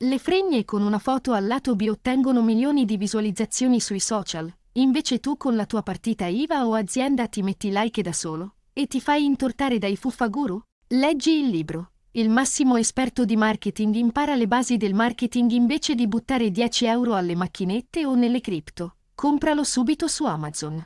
Le fregne con una foto al lato B ottengono milioni di visualizzazioni sui social, invece tu con la tua partita IVA o azienda ti metti like da solo e ti fai intortare dai fuffaguru? Leggi il libro. Il massimo esperto di marketing impara le basi del marketing invece di buttare 10 euro alle macchinette o nelle cripto. Compralo subito su Amazon.